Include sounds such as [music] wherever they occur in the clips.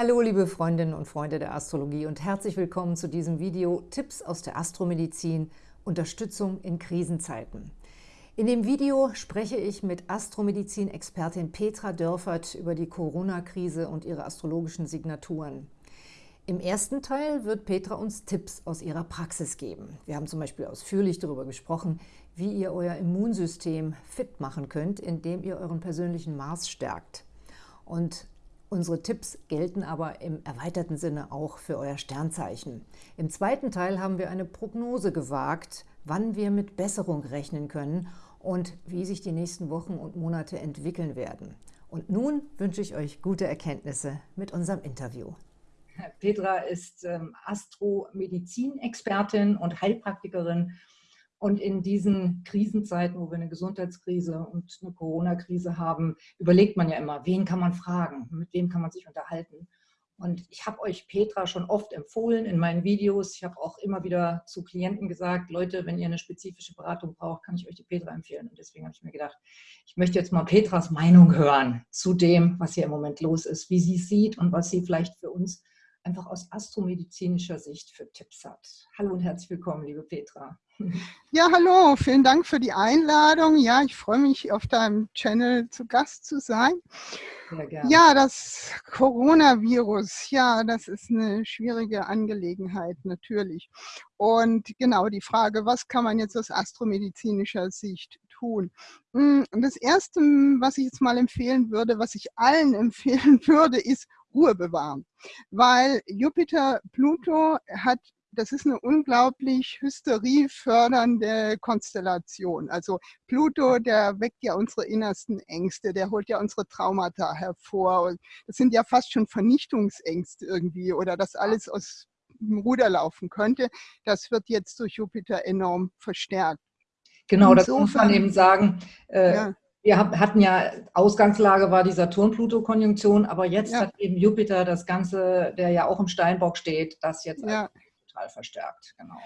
Hallo liebe Freundinnen und Freunde der Astrologie und herzlich willkommen zu diesem Video Tipps aus der Astromedizin, Unterstützung in Krisenzeiten. In dem Video spreche ich mit Astromedizin-Expertin Petra Dörfert über die Corona-Krise und ihre astrologischen Signaturen. Im ersten Teil wird Petra uns Tipps aus ihrer Praxis geben. Wir haben zum Beispiel ausführlich darüber gesprochen, wie ihr euer Immunsystem fit machen könnt, indem ihr euren persönlichen Mars stärkt. Und Unsere Tipps gelten aber im erweiterten Sinne auch für euer Sternzeichen. Im zweiten Teil haben wir eine Prognose gewagt, wann wir mit Besserung rechnen können und wie sich die nächsten Wochen und Monate entwickeln werden. Und nun wünsche ich euch gute Erkenntnisse mit unserem Interview. Petra ist ähm, Astromedizin-Expertin und Heilpraktikerin und in diesen Krisenzeiten, wo wir eine Gesundheitskrise und eine Corona-Krise haben, überlegt man ja immer, wen kann man fragen, mit wem kann man sich unterhalten. Und ich habe euch Petra schon oft empfohlen in meinen Videos. Ich habe auch immer wieder zu Klienten gesagt, Leute, wenn ihr eine spezifische Beratung braucht, kann ich euch die Petra empfehlen. Und deswegen habe ich mir gedacht, ich möchte jetzt mal Petras Meinung hören zu dem, was hier im Moment los ist, wie sie es sieht und was sie vielleicht für uns einfach aus astromedizinischer Sicht für Tipps hat. Hallo und herzlich willkommen, liebe Petra. [laughs] Ja, hallo, vielen Dank für die Einladung. Ja, ich freue mich, auf deinem Channel zu Gast zu sein. Ja, das Coronavirus, ja, das ist eine schwierige Angelegenheit, natürlich. Und genau die Frage, was kann man jetzt aus astromedizinischer Sicht tun? Hm, das Erste, was ich jetzt mal empfehlen würde, was ich allen [laughs] empfehlen würde, ist Ruhe bewahren. Weil Jupiter, Pluto hat das ist eine unglaublich hysteriefördernde Konstellation. Also Pluto, der weckt ja unsere innersten Ängste, der holt ja unsere Traumata hervor. Das sind ja fast schon Vernichtungsängste irgendwie oder dass alles aus dem Ruder laufen könnte. Das wird jetzt durch Jupiter enorm verstärkt. Genau, das muss man eben sagen. Äh, ja. Wir hatten ja, Ausgangslage war die Saturn-Pluto-Konjunktion, aber jetzt ja. hat eben Jupiter das Ganze, der ja auch im Steinbock steht, das jetzt ja total verstärkt. Genau.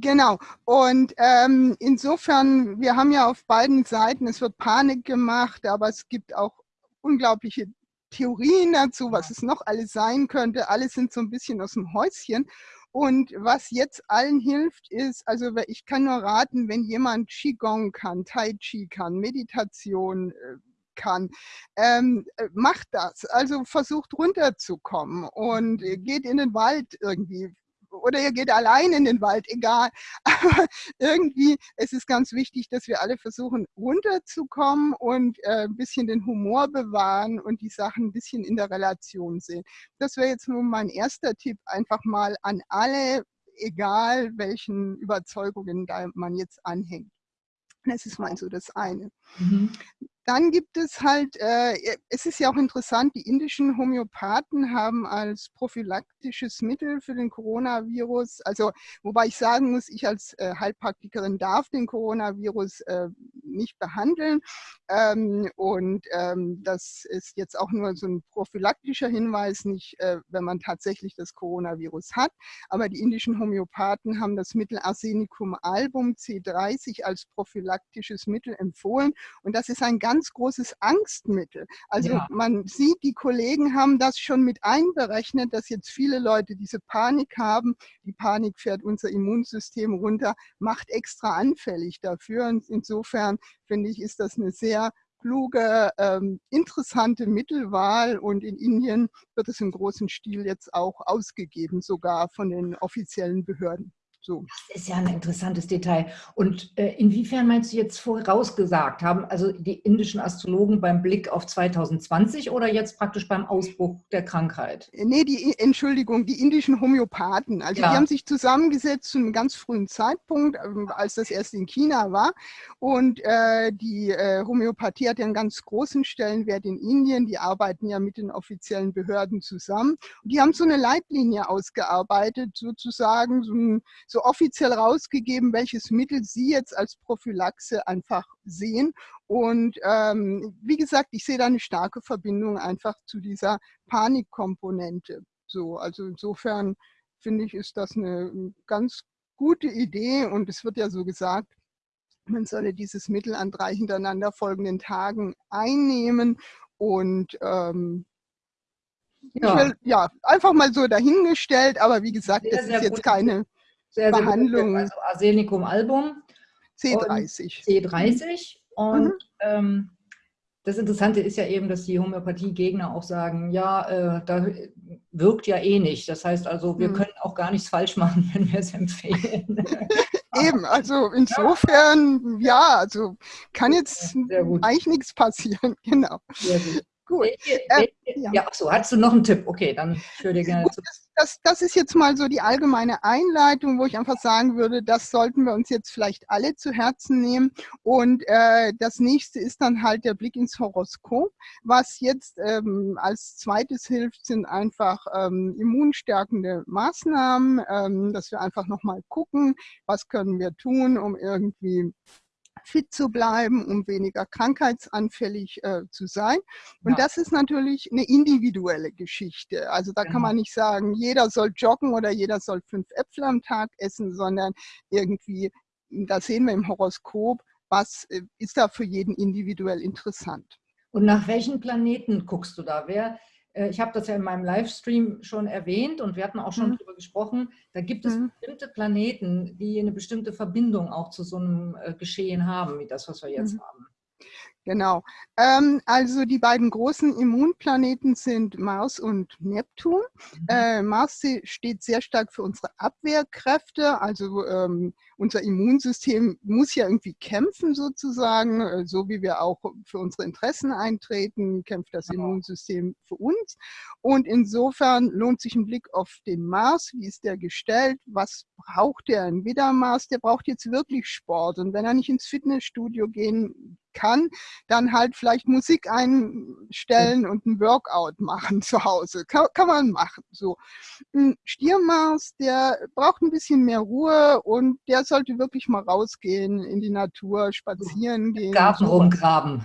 Genau. Und ähm, insofern, wir haben ja auf beiden Seiten, es wird Panik gemacht, aber es gibt auch unglaubliche Theorien dazu, was es noch alles sein könnte. Alle sind so ein bisschen aus dem Häuschen. Und was jetzt allen hilft, ist, also ich kann nur raten, wenn jemand Qigong kann, Tai Chi kann, Meditation äh, kann, ähm, äh, macht das. Also versucht runterzukommen und äh, geht in den Wald irgendwie, oder ihr geht allein in den Wald, egal. [laughs] Aber irgendwie, es ist ganz wichtig, dass wir alle versuchen, runterzukommen und äh, ein bisschen den Humor bewahren und die Sachen ein bisschen in der Relation sehen. Das wäre jetzt nur mein erster Tipp, einfach mal an alle, egal welchen Überzeugungen da man jetzt anhängt. Das ist mal so das eine. Mhm. Dann gibt es halt, äh, es ist ja auch interessant, die indischen Homöopathen haben als prophylaktisches Mittel für den Coronavirus, also wobei ich sagen muss, ich als äh, Heilpraktikerin darf den Coronavirus äh, nicht behandeln. Ähm, und ähm, das ist jetzt auch nur so ein prophylaktischer Hinweis, nicht äh, wenn man tatsächlich das Coronavirus hat, aber die indischen Homöopathen haben das Mittel Arsenicum album C30 als prophylaktisches Mittel empfohlen. Und das ist ein ganz ganz großes Angstmittel. Also ja. man sieht, die Kollegen haben das schon mit einberechnet, dass jetzt viele Leute diese Panik haben. Die Panik fährt unser Immunsystem runter, macht extra anfällig dafür. Und insofern finde ich, ist das eine sehr kluge, ähm, interessante Mittelwahl und in Indien wird es im großen Stil jetzt auch ausgegeben, sogar von den offiziellen Behörden. So. Das ist ja ein interessantes Detail. Und äh, inwiefern meinst du jetzt vorausgesagt haben, also die indischen Astrologen beim Blick auf 2020 oder jetzt praktisch beim Ausbruch der Krankheit? Äh, nee, die, Entschuldigung, die indischen Homöopathen. Also ja. die haben sich zusammengesetzt zu einem ganz frühen Zeitpunkt, ähm, als das erst in China war. Und äh, die äh, Homöopathie hat ja einen ganz großen Stellenwert in Indien. Die arbeiten ja mit den offiziellen Behörden zusammen. Und die haben so eine Leitlinie ausgearbeitet, sozusagen so ein so offiziell rausgegeben, welches Mittel Sie jetzt als Prophylaxe einfach sehen. Und ähm, wie gesagt, ich sehe da eine starke Verbindung einfach zu dieser Panikkomponente. So, also insofern finde ich, ist das eine ganz gute Idee und es wird ja so gesagt, man solle dieses Mittel an drei hintereinander folgenden Tagen einnehmen und ähm, ja. Will, ja, einfach mal so dahingestellt, aber wie gesagt, sehr, das ist jetzt keine sehr, sehr Behandlung. Also Arsenicum album. C30. C30 und mhm. ähm, das Interessante ist ja eben, dass die Homöopathiegegner auch sagen, ja, äh, da wirkt ja eh nicht. Das heißt also, wir mhm. können auch gar nichts falsch machen, [laughs] wenn wir es empfehlen. [laughs] eben, also insofern, ja, ja also kann jetzt eigentlich nichts passieren. [laughs] Genau. Sehr gut. Gut. Welche, äh, welche, ja, ja achso, hast du noch einen Tipp? Okay, dann führe dir gerne zu. Das, das, ist jetzt mal so die allgemeine Einleitung, wo ich einfach sagen würde, das sollten wir uns jetzt vielleicht alle zu Herzen nehmen. Und äh, das nächste ist dann halt der Blick ins Horoskop. Was jetzt ähm, als zweites hilft, sind einfach ähm, immunstärkende Maßnahmen, ähm, dass wir einfach nochmal gucken, was können wir tun, um irgendwie fit zu bleiben, um weniger krankheitsanfällig äh, zu sein. Und ja. das ist natürlich eine individuelle Geschichte. Also da genau. kann man nicht sagen, jeder soll joggen oder jeder soll fünf Äpfel am Tag essen, sondern irgendwie, da sehen wir im Horoskop, was äh, ist da für jeden individuell interessant. Und nach welchen Planeten guckst du da? Wer, ich habe das ja in meinem Livestream schon erwähnt und wir hatten auch schon mhm. darüber gesprochen, da gibt es mhm. bestimmte Planeten, die eine bestimmte Verbindung auch zu so einem äh, Geschehen haben, wie das, was wir jetzt mhm. haben. Genau. Ähm, also die beiden großen Immunplaneten sind Mars und Neptun. Mhm. Äh, Mars steht sehr stark für unsere Abwehrkräfte. Also ähm, unser Immunsystem muss ja irgendwie kämpfen sozusagen, äh, so wie wir auch für unsere Interessen eintreten, kämpft das genau. Immunsystem für uns. Und insofern lohnt sich ein Blick auf den Mars. Wie ist der gestellt? Was braucht der? Ein Widdermars, der braucht jetzt wirklich Sport. Und wenn er nicht ins Fitnessstudio gehen kann, dann halt vielleicht Musik einstellen und ein Workout machen [laughs] zu Hause. Kann, kann man machen. So. Ein Stiermaß, der braucht ein bisschen mehr Ruhe und der sollte wirklich mal rausgehen in die Natur, spazieren gehen. Im Garten so. rumgraben.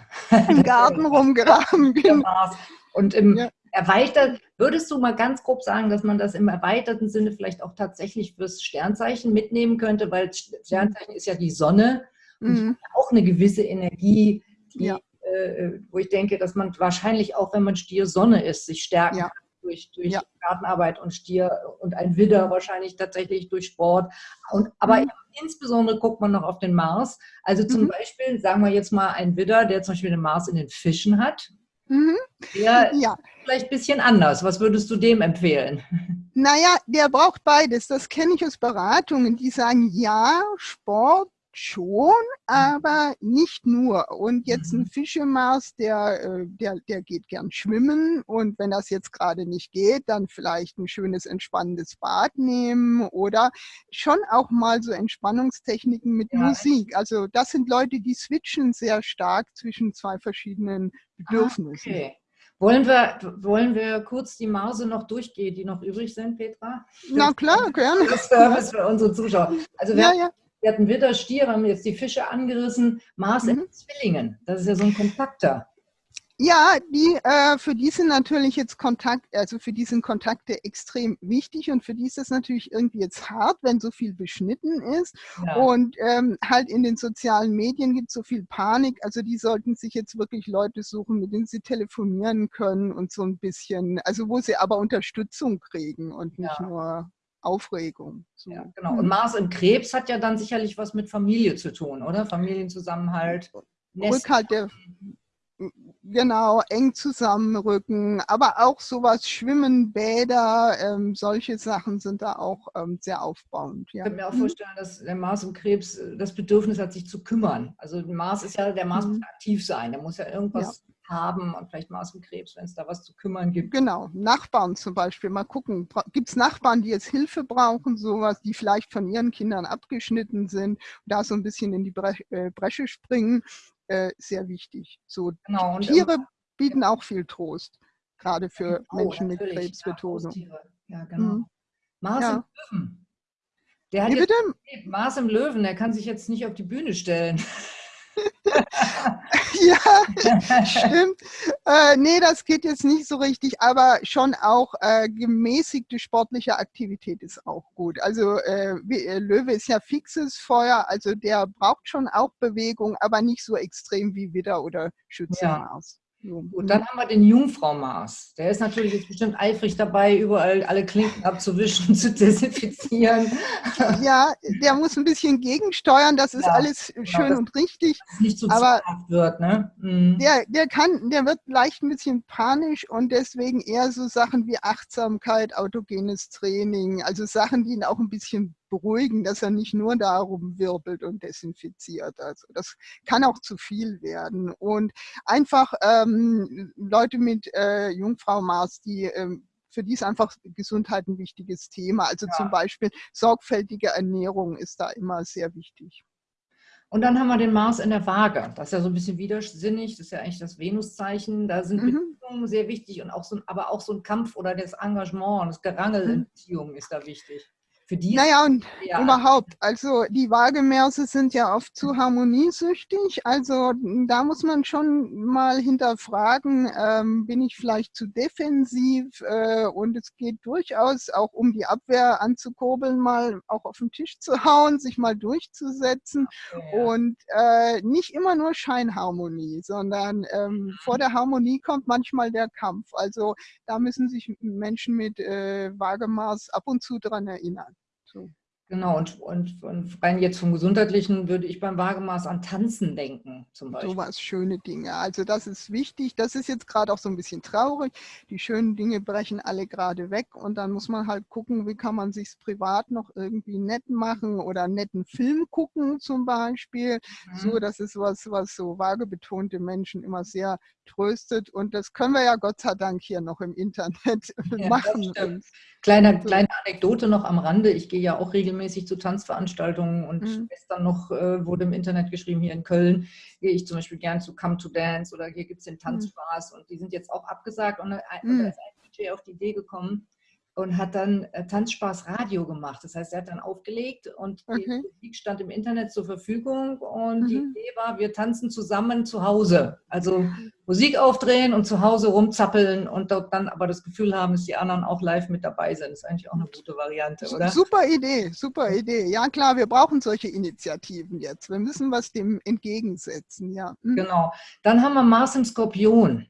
Im Garten [laughs] rumgraben, genau. Und im ja. erweitert, würdest du mal ganz grob sagen, dass man das im erweiterten Sinne vielleicht auch tatsächlich fürs Sternzeichen mitnehmen könnte, weil Sternzeichen ist ja die Sonne mhm. auch eine gewisse Energie, die, ja. äh, wo ich denke, dass man wahrscheinlich auch, wenn man Stier Sonne ist, sich stärken ja. kann durch, durch ja. Gartenarbeit und Stier und ein Widder wahrscheinlich tatsächlich durch Sport. Und, aber mhm. insbesondere guckt man noch auf den Mars. Also zum mhm. Beispiel, sagen wir jetzt mal ein Widder, der zum Beispiel den Mars in den Fischen hat. Mhm. Der ja. vielleicht ein bisschen anders. Was würdest du dem empfehlen? [laughs] Naja, der braucht beides. Das kenne ich aus Beratungen, die sagen, ja, Sport schon, aber nicht nur. Und jetzt ein mhm. Fischemaß, der, äh, der, der geht gern schwimmen und wenn das jetzt gerade nicht geht, dann vielleicht ein schönes entspannendes Bad nehmen oder schon auch mal so Entspannungstechniken mit ja. Musik. Also das sind Leute, die switchen sehr stark zwischen zwei verschiedenen ah, Bedürfnissen. Okay. Wollen wir, wollen wir kurz die Mause noch durchgehen, die noch übrig sind, Petra? Na klar, gerne. Das Service für unsere Zuschauer. Also wir ja, ja. Wir hatten Witter, Stier, haben jetzt die Fische angerissen. Mars mhm. in Zwillingen, das ist ja so ein Kontakter. Ja, die, äh, für die sind natürlich jetzt Kontakt, also für die sind Kontakte extrem wichtig und für die ist das natürlich irgendwie jetzt hart, wenn so viel beschnitten ist. Ja. Und ähm, halt in den sozialen Medien gibt es so viel Panik. Also die sollten sich jetzt wirklich Leute suchen, mit denen sie telefonieren können und so ein bisschen, also wo sie aber Unterstützung kriegen und nicht ja. nur Aufregung. So. Ja, genau. Und Mars im Krebs hat ja dann sicherlich was mit Familie zu tun, oder? Familienzusammenhalt. Rückhalt der, genau, eng zusammenrücken, aber auch sowas, Schwimmen, Bäder, ähm, solche Sachen sind da auch ähm, sehr aufbauend. Ja. Ich kann mir auch vorstellen, dass der Mars im Krebs äh, das Bedürfnis hat, sich zu kümmern. Also Mars ist ja, der Mars mhm. muss aktiv sein, der muss ja irgendwas ja haben und vielleicht mal aus dem Krebs, wenn es da was zu kümmern gibt. Genau, Nachbarn zum Beispiel. Mal gucken, gibt es Nachbarn, die jetzt Hilfe brauchen, sowas, die vielleicht von ihren Kindern abgeschnitten sind, da so ein bisschen in die Bre äh, Bresche springen, äh, sehr wichtig. So genau, Tiere und, bieten auch viel Trost, gerade für oh, Menschen mit Krebsbetonung. Ja, ja, genau. Mhm. Mars ja. im Löwen. Der hat bitte? Mars im Löwen, der kann sich jetzt nicht auf die Bühne stellen. [laughs] ja, stimmt. Äh, nee, das geht jetzt nicht so richtig, aber schon auch äh, gemäßigte sportliche Aktivität ist auch gut. Also äh, äh Löwe ist ja fixes Feuer, also der braucht schon auch Bewegung, aber nicht so extrem wie Widder oder Schützenmaß. Gut, dann haben wir den Jungfrau Mars. Der ist natürlich jetzt bestimmt eifrig dabei, überall alle Klinken abzuwischen, [laughs] zu desinfizieren. Ja, der muss ein bisschen gegensteuern, das ist ja, alles genau, schön und richtig. Nicht so aber wird, ne? Mhm. Der, der kann, der wird leicht ein bisschen panisch und deswegen eher so Sachen wie Achtsamkeit, autogenes Training, also Sachen, die ihn auch ein bisschen beruhigen, dass er nicht nur darum wirbelt und desinfiziert. Also das kann auch zu viel werden. Und einfach ähm, Leute mit äh, Jungfrau Mars, die ähm, für die ist einfach Gesundheit ein wichtiges Thema. Also ja. zum Beispiel sorgfältige Ernährung ist da immer sehr wichtig. Und dann haben wir den Mars in der Waage. Das ist ja so ein bisschen widersinnig. Das ist ja eigentlich das Venuszeichen. Da sind mhm. Beziehungen sehr wichtig und auch so, aber auch so ein Kampf oder das Engagement, das Gerangel mhm. in Beziehungen ist da wichtig. Für die naja, und ja. überhaupt, also die Waagemerse sind ja oft zu harmoniesüchtig. Also da muss man schon mal hinterfragen, ähm, bin ich vielleicht zu defensiv? Äh, und es geht durchaus auch um die Abwehr anzukurbeln, mal auch auf den Tisch zu hauen, sich mal durchzusetzen. Ja. Und äh, nicht immer nur Scheinharmonie, sondern ähm, vor der Harmonie kommt manchmal der Kampf. Also da müssen sich Menschen mit äh, Waagemaß ab und zu dran erinnern. So. Genau, und, und, und rein jetzt vom Gesundheitlichen würde ich beim Wagemaß an Tanzen denken, zum Beispiel. So was, schöne Dinge. Also das ist wichtig. Das ist jetzt gerade auch so ein bisschen traurig. Die schönen Dinge brechen alle gerade weg und dann muss man halt gucken, wie kann man sich privat noch irgendwie nett machen oder einen netten Film gucken zum Beispiel. Mhm. So, das ist was, was so vagebetonte Menschen immer sehr tröstet und das können wir ja Gott sei Dank hier noch im Internet [laughs] ja, machen. Kleine, kleine Anekdote noch am Rande. Ich gehe ja auch regelmäßig zu Tanzveranstaltungen und mhm. gestern noch äh, wurde im Internet geschrieben, hier in Köln gehe ich zum Beispiel gern zu Come to Dance oder hier gibt es den. Tanzspaß mhm. und die sind jetzt auch abgesagt und, und mhm. da ist ein DJ auf die Idee gekommen, und hat dann äh, Tanzspaß Radio gemacht. Das heißt, er hat dann aufgelegt und okay. die Musik stand im Internet zur Verfügung und mhm. die Idee war, wir tanzen zusammen zu Hause. Also Musik aufdrehen und zu Hause rumzappeln und dort dann aber das Gefühl haben, dass die anderen auch live mit dabei sind. Das ist eigentlich auch eine gute Variante, oder? Super Idee, super Idee. Ja klar, wir brauchen solche Initiativen jetzt. Wir müssen was dem entgegensetzen, ja. Mhm. Genau. Dann haben wir Mars im Skorpion.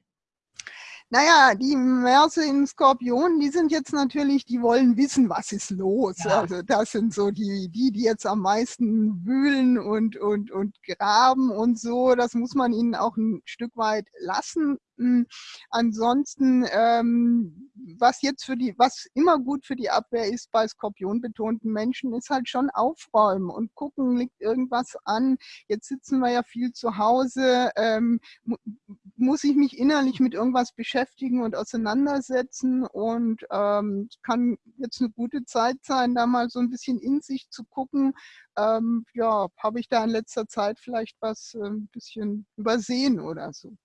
Naja, die Märse in Skorpion, die sind jetzt natürlich, die wollen wissen, was ist los. Ja. Also das sind so die, die, die jetzt am meisten wühlen und, und, und graben und so. Das muss man ihnen auch ein Stück weit lassen. Hm, ansonsten, ähm, was jetzt für die, was immer gut für die Abwehr ist bei skorpionbetonten Menschen, ist halt schon aufräumen und gucken, liegt irgendwas an. Jetzt sitzen wir ja viel zu Hause. Ähm, muss ich mich innerlich mit irgendwas beschäftigen und auseinandersetzen und ähm, kann jetzt eine gute Zeit sein, da mal so ein bisschen in sich zu gucken. Ähm, ja, habe ich da in letzter Zeit vielleicht was äh, ein bisschen übersehen oder so.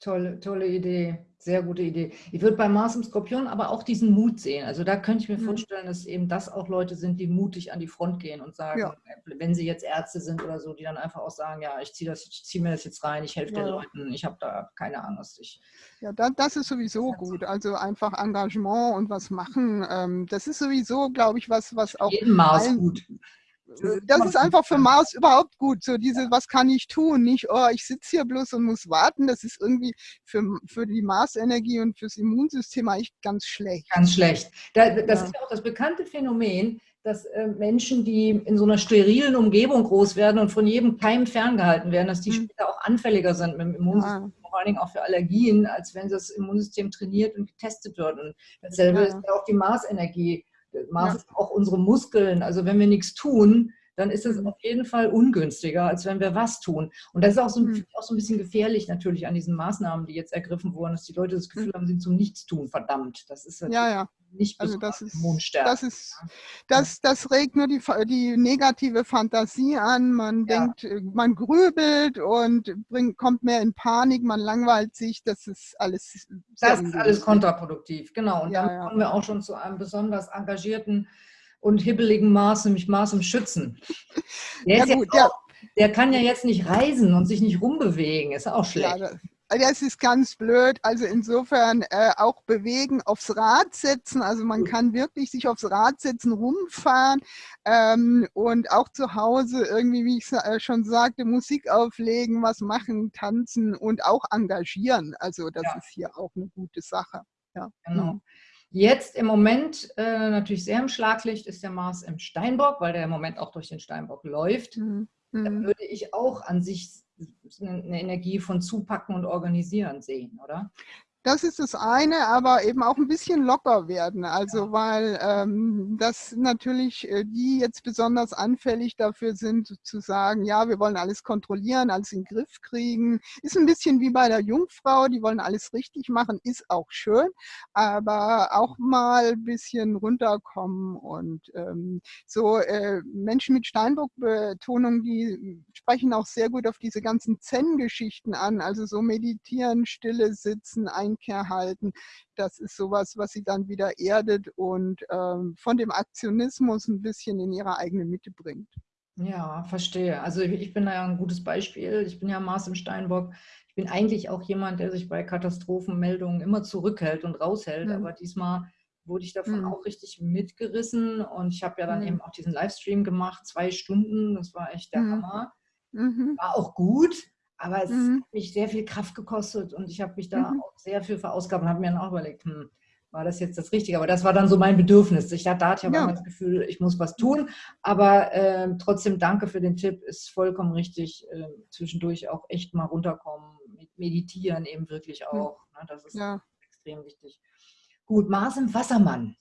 Tolle, tolle Idee, sehr gute Idee. Ich würde bei Mars im Skorpion aber auch diesen Mut sehen. Also da könnte ich mir mhm. vorstellen, dass eben das auch Leute sind, die mutig an die Front gehen und sagen, ja. wenn sie jetzt Ärzte sind oder so, die dann einfach auch sagen, ja, ich ziehe zieh mir das jetzt rein, ich helfe ja. den Leuten, ich habe da keine Angst. Ich, ja, das, das ist sowieso gut. Also einfach Engagement und was machen. Ähm, das ist sowieso, glaube ich, was, was auch. Jeden Mars gut das ist einfach für Mars überhaupt gut. So diese, was kann ich tun? Nicht, oh, ich sitze hier bloß und muss warten. Das ist irgendwie für, für die Marsenergie und fürs Immunsystem eigentlich ganz schlecht. Ganz schlecht. das ist ja auch das bekannte Phänomen, dass äh, Menschen, die in so einer sterilen Umgebung groß werden und von jedem Keim ferngehalten werden, dass die mhm. später auch anfälliger sind mit dem Immunsystem, ja. vor allen Dingen auch für Allergien, als wenn das Immunsystem trainiert und getestet wird. Und dasselbe ja. ist ja auch die Marsenergie. Mars ja. auch unsere Muskeln. Also wenn wir nichts tun, dann ist es mhm. auf jeden Fall ungünstiger, als wenn wir was tun. Und das ist auch so, mhm. auch so ein bisschen gefährlich natürlich an diesen Maßnahmen, die jetzt ergriffen wurden, dass die Leute das Gefühl mhm. haben, sie sind zum Nichtstun verdammt. Das ist ja, ja. nicht also das ist, das ist das, das regt nur die, die negative Fantasie an. Man ja. denkt, äh, man grübelt und bringt, kommt mehr in Panik, man langweilt sich. Das ist alles. Das ist alles kontraproduktiv, genau. Und ja, dann kommen wir auch schon zu einem besonders engagierten und hibbeligen Maß, nämlich Maß im Schützen. Der, ja, gut, auch, der, kann ja jetzt nicht reisen und sich nicht rumbewegen, ist auch schlecht. Ja, das ist ganz blöd. Also insofern äh, auch bewegen, aufs Rad setzen. Also man kann wirklich sich aufs Rad setzen, rumfahren ähm, und auch zu Hause irgendwie, wie ich äh, schon sagte, Musik auflegen, was machen, tanzen und auch engagieren. Also das ja. ist hier auch eine gute Sache. Ja. Genau. Jetzt im Moment äh, natürlich sehr im Schlaglicht ist der Mars im Steinbock, weil der im Moment auch durch den Steinbock läuft. Mhm. Da mhm. würde ich auch an sich eine Energie von Zupacken und Organisieren sehen, oder? Das ist das eine, aber eben auch ein bisschen locker werden. Also weil ähm, das natürlich äh, die jetzt besonders anfällig dafür sind, zu sagen, ja, wir wollen alles kontrollieren, alles in den Griff kriegen. Ist ein bisschen wie bei der Jungfrau, die wollen alles richtig machen, ist auch schön, aber auch mal ein bisschen runterkommen und ähm, so äh, Menschen mit Steinbock-Betonung, die sprechen auch sehr gut auf diese ganzen Zen-Geschichten an, also so meditieren, stille sitzen, ein Einkehr halten. Das ist sowas, was sie dann wieder erdet und ähm, von dem Aktionismus ein bisschen in ihre eigene Mitte bringt. Ja, verstehe. Also ich bin da ja ein gutes Beispiel. Ich bin ja Mars im Steinbock. Ich bin eigentlich auch jemand, der sich bei Katastrophenmeldungen immer zurückhält und raushält. Mhm. Aber diesmal wurde ich davon mhm. auch richtig mitgerissen. Und ich habe ja dann mhm. eben auch diesen Livestream gemacht, zwei Stunden. Das war echt der mhm. Hammer. Mhm. War auch gut. Aber es mhm. hat mich sehr viel Kraft gekostet und ich habe mich da mhm. auch sehr viel verausgabt und habe mir dann auch überlegt, hm, war das jetzt das Richtige? Aber das war dann so mein Bedürfnis. Ich hatte, da hatte ich aber ja. das Gefühl, ich muss was tun. Aber äh, trotzdem danke für den Tipp, ist vollkommen richtig. Äh, zwischendurch auch echt mal runterkommen, meditieren eben wirklich hm. auch. Mhm. Ne? Das ist ja. extrem wichtig. Gut, Mars im Wassermann.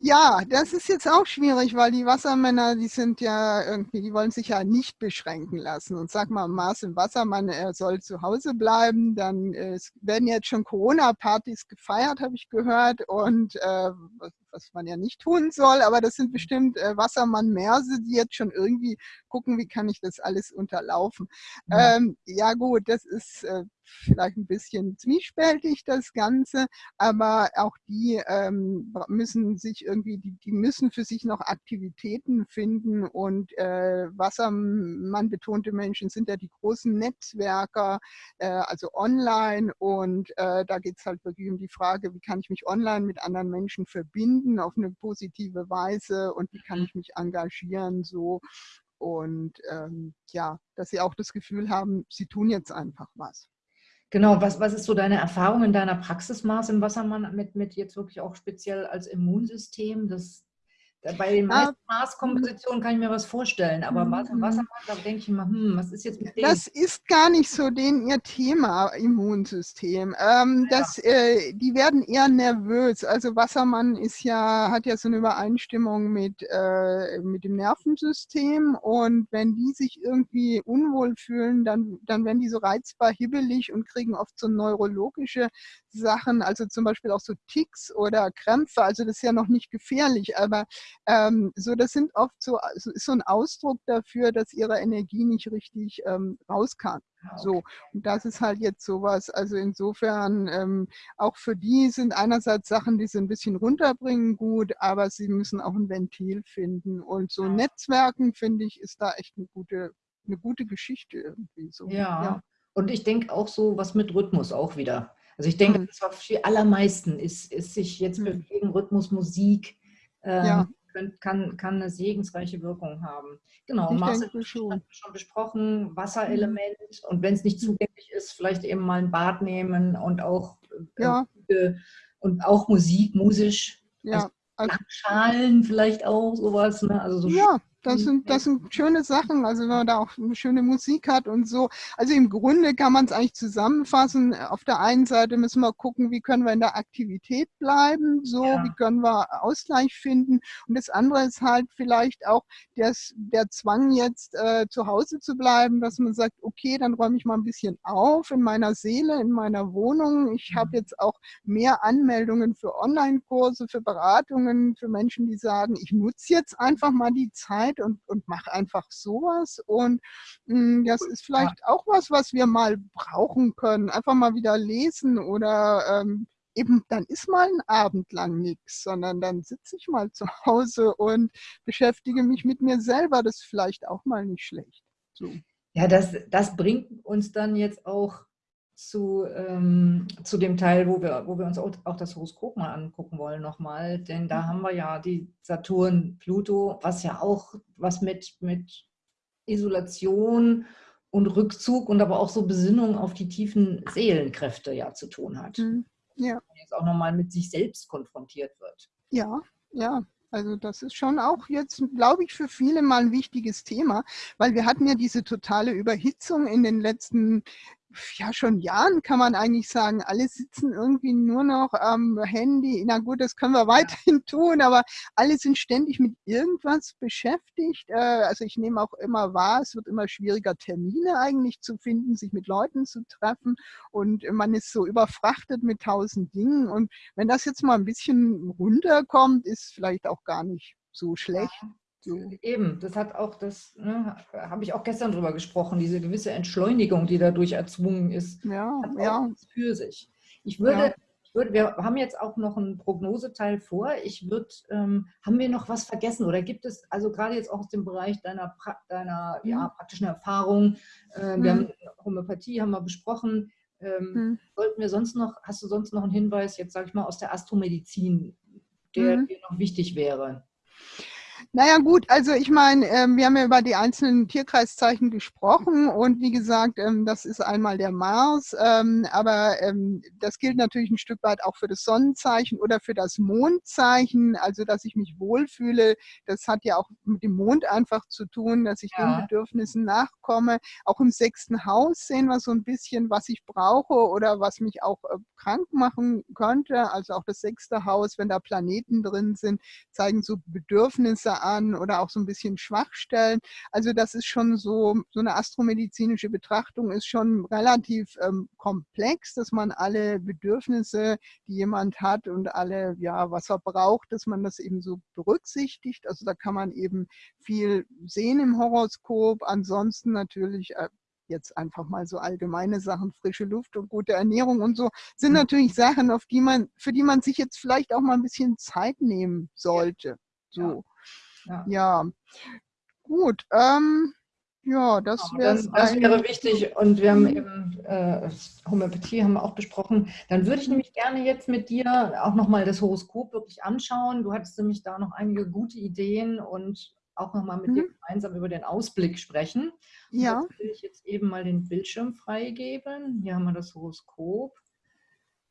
Ja, das ist jetzt auch schwierig, weil die Wassermänner, die sind ja irgendwie, die wollen sich ja nicht beschränken lassen. Und sag mal, Mars im Wassermann, er soll zu Hause bleiben. Dann äh, werden jetzt schon Corona-Partys gefeiert, habe ich gehört. Und äh, was man ja nicht tun soll, aber das sind bestimmt äh, Wassermann-Merse, die jetzt schon irgendwie gucken, wie kann ich das alles unterlaufen. Ja, ähm, ja gut, das ist äh, vielleicht ein bisschen zwiespältig, das Ganze, aber auch die ähm, müssen sich irgendwie, die, die müssen für sich noch Aktivitäten finden und äh, Wassermann betonte Menschen sind ja die großen Netzwerker, äh, also online und äh, da geht es halt wirklich um die Frage, wie kann ich mich online mit anderen Menschen verbinden finden auf eine positive Weise und wie kann mhm. ich mich engagieren so und ähm, ja, dass sie auch das Gefühl haben, sie tun jetzt einfach was. Genau, was, was ist so deine Erfahrung in deiner Praxis, Mars im Wassermann, mit, mit jetzt wirklich auch speziell als Immunsystem? Das, bei den meisten Maßkompositionen kann ich mir was vorstellen, aber mhm. Wassermann, da denke ich immer, hm, was ist jetzt mit dem? Das ist gar nicht so den ihr Thema, Immunsystem. Ähm, ja. das, äh, die werden eher nervös. Also Wassermann ist ja, hat ja so eine Übereinstimmung mit, äh, mit dem Nervensystem und wenn die sich irgendwie unwohl fühlen, dann, dann werden die so reizbar hibbelig und kriegen oft so neurologische Sachen, also zum Beispiel auch so Ticks oder Krämpfe. Also das ist ja noch nicht gefährlich, aber ähm, so, das sind oft so, so, ist so ein Ausdruck dafür, dass ihre Energie nicht richtig ähm, raus kann. Ah, so, und das ist halt jetzt sowas. Also insofern, ähm, auch für die sind einerseits Sachen, die sie ein bisschen runterbringen, gut, aber sie müssen auch ein Ventil finden. Und so Netzwerken, finde ich, ist da echt eine gute, eine gute Geschichte irgendwie so. Ja. ja. Und ich denke auch so was mit Rhythmus auch wieder. Also ich denke, mhm. das war für die allermeisten ist, ist sich jetzt mhm. bewegen, Rhythmus, Musik, ähm, ja. Kann, kann eine segensreiche Wirkung haben. Genau, Masse schon. schon besprochen, Wasserelement mhm. und wenn es nicht zugänglich ist, vielleicht eben mal ein Bad nehmen und auch, äh, ja. äh, und auch Musik, musisch. Ja. Also, Schalen vielleicht auch, sowas. Ne? Also so ja, das sind, das sind schöne Sachen, also wenn man da auch eine schöne Musik hat und so. Also im Grunde kann man es eigentlich zusammenfassen. Auf der einen Seite müssen wir gucken, wie können wir in der Aktivität bleiben, so, ja. wie können wir Ausgleich finden. Und das andere ist halt vielleicht auch das, der Zwang jetzt äh, zu Hause zu bleiben, dass man sagt, okay, dann räume ich mal ein bisschen auf in meiner Seele, in meiner Wohnung. Ich habe mhm. jetzt auch mehr Anmeldungen für Online-Kurse, für Beratungen, für Menschen, die sagen, ich nutze jetzt einfach mal die Zeit, Zeit und, und mach einfach sowas. Und mh, hm, das ist vielleicht auch was, was wir mal brauchen können. Einfach mal wieder lesen oder ähm, eben dann ist mal ein Abend lang nichts, sondern dann sitze ich mal zu [laughs] Hause und beschäftige mich mit mir selber. Das ist vielleicht auch mal nicht schlecht. So. Ja, das, das bringt uns dann jetzt auch zu, ähm, zu dem Teil, wo wir, wo wir uns auch, das Horoskop mal angucken wollen nochmal. Denn da haben wir ja die Saturn, Pluto, was ja auch was mit, mit Isolation und Rückzug und aber auch so Besinnung auf die tiefen Seelenkräfte ja zu tun hat. Mhm. Ja. Und jetzt auch nochmal mit sich selbst konfrontiert wird. Ja, ja. Also das ist schon auch jetzt, glaube ich, für viele mal ein wichtiges Thema, weil wir hatten ja diese totale Überhitzung in den letzten ja schon Jahren kann man eigentlich sagen, alle sitzen irgendwie nur noch am Handy. Na gut, das können wir weiterhin [laughs] tun, aber alle sind ständig mit irgendwas beschäftigt. Äh, also ich nehme auch immer wahr, es wird immer schwieriger, Termine eigentlich zu finden, sich mit Leuten zu treffen und man ist so überfrachtet mit tausend Dingen. Und wenn das jetzt mal ein bisschen runterkommt, ist vielleicht auch gar nicht so schlecht. So. Eben, das hat auch das, ne, habe ich auch gestern drüber gesprochen, diese gewisse Entschleunigung, die dadurch erzwungen ist, ja, ja. für sich. Ich würde, ja. ich würde, wir haben jetzt auch noch einen Prognoseteil vor. Ich würde, ähm, haben wir noch was vergessen oder gibt es, also gerade jetzt auch aus dem Bereich deiner, deiner mhm. ja, praktischen Erfahrung, äh, mhm. wir haben Homöopathie, haben wir besprochen. Ähm, mhm. Sollten wir sonst noch, hast du sonst noch einen Hinweis, jetzt sage ich mal aus der Astromedizin, der mhm. dir noch wichtig wäre? Naja gut, also ich meine, ähm, wir haben ja über die einzelnen Tierkreiszeichen gesprochen und wie gesagt, ähm, das ist einmal der Mars, ähm, aber ähm, das gilt natürlich ein Stück weit auch für das Sonnenzeichen oder für das Mondzeichen, also dass ich mich wohlfühle, das hat ja auch mit dem Mond einfach zu tun, dass ich ja. den Bedürfnissen nachkomme. Auch im sechsten Haus sehen wir so ein bisschen, was ich brauche oder was mich auch äh, krank machen könnte. Also auch das sechste Haus, wenn da Planeten drin sind, zeigen so Bedürfnisse an oder auch so ein bisschen Schwachstellen. Also das ist schon so, so eine astromedizinische Betrachtung ist schon relativ ähm, komplex, dass man alle Bedürfnisse, die jemand hat und alle, ja, was er braucht, dass man das eben so berücksichtigt. Also da kann man eben viel sehen im Horoskop. Ansonsten natürlich äh, jetzt einfach mal so allgemeine Sachen, frische Luft und gute Ernährung und so, sind mhm. natürlich Sachen, auf die man, für die man sich jetzt vielleicht auch mal ein bisschen Zeit nehmen sollte. So. Ja, ja. gut. Ähm, ja, das, genau, das, das wäre wichtig. Und wir haben eben äh, Homöopathie haben wir auch besprochen. Dann würde ich nämlich gerne jetzt mit dir auch nochmal das Horoskop wirklich anschauen. Du hattest nämlich da noch einige gute Ideen und auch nochmal mit mhm. dir gemeinsam über den Ausblick sprechen. Und ja. Jetzt will ich jetzt eben mal den Bildschirm freigeben. Hier haben wir das Horoskop.